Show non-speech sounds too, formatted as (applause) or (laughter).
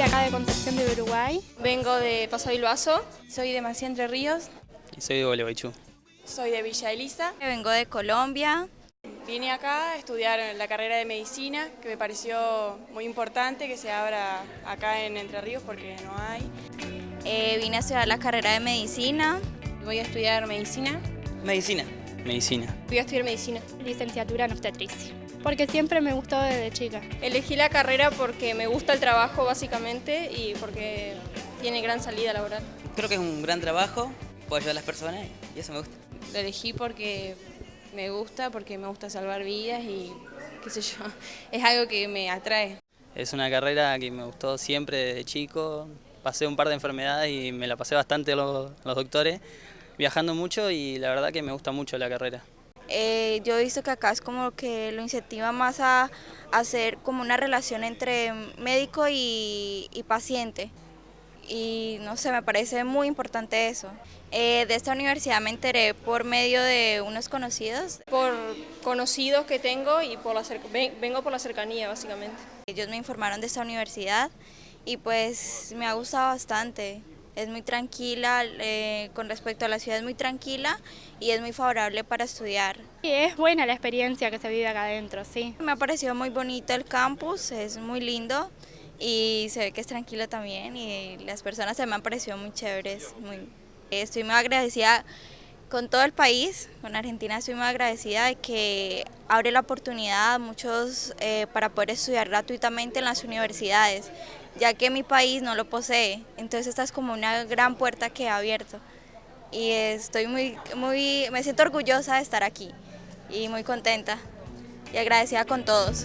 acá de Concepción de Uruguay. Vengo de Paso Bilbaso. Soy de Mací Entre Ríos. Y soy de Gualeguaychú. Soy de Villa Elisa. Vengo de Colombia. Vine acá a estudiar la carrera de medicina, que me pareció muy importante que se abra acá en Entre Ríos porque no hay. Eh, vine a estudiar la carrera de medicina. Voy a estudiar medicina. Medicina. Medicina. Voy a estudiar medicina. Licenciatura en obstetricia. Porque siempre me gustó desde chica. Elegí la carrera porque me gusta el trabajo básicamente y porque tiene gran salida laboral. Creo que es un gran trabajo, puedo ayudar a las personas y eso me gusta. Lo elegí porque me gusta, porque me gusta salvar vidas y qué sé yo, (laughs) es algo que me atrae. Es una carrera que me gustó siempre desde chico, pasé un par de enfermedades y me la pasé bastante los, los doctores, viajando mucho y la verdad que me gusta mucho la carrera. Eh, yo he visto que acá es como que lo incentiva más a, hacer como una relación entre médico y, y, paciente. Y no sé, me parece muy importante eso. Eh, de esta universidad me enteré por medio de unos conocidos. Por conocidos que tengo y por la vengo por la cercanía básicamente. Ellos me informaron de esta universidad y pues me ha gustado bastante es muy tranquila, eh, con respecto a la ciudad es muy tranquila y es muy favorable para estudiar. Y es buena la experiencia que se vive acá adentro, sí. Me ha parecido muy bonito el campus, es muy lindo y se ve que es tranquilo también y las personas se me han parecido muy chéveres. Muy, estoy muy agradecida con todo el país, con Argentina estoy muy agradecida de que abre la oportunidad a muchos eh, para poder estudiar gratuitamente en las universidades, ya que mi país no lo posee, entonces esta es como una gran puerta que ha abierto y estoy muy, muy, me siento orgullosa de estar aquí y muy contenta y agradecida con todos.